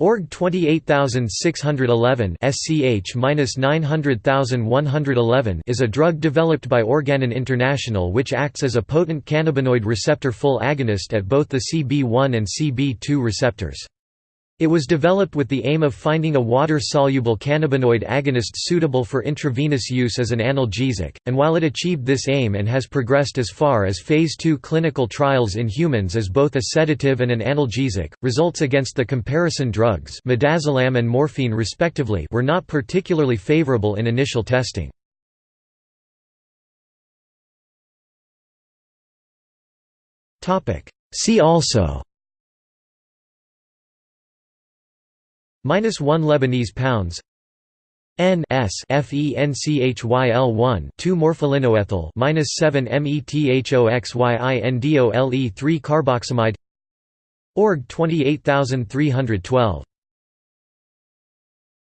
Org 28611 SCH-900111 is a drug developed by Organon International which acts as a potent cannabinoid receptor full agonist at both the CB1 and CB2 receptors. It was developed with the aim of finding a water-soluble cannabinoid agonist suitable for intravenous use as an analgesic, and while it achieved this aim and has progressed as far as Phase II clinical trials in humans as both a sedative and an analgesic, results against the comparison drugs midazolam and morphine respectively were not particularly favorable in initial testing. See also minus 1 Lebanese pounds N S F E N C H Y L 1 2 morpholinoethyl minus 7 methoxyindole 3 carboxamide Org 28312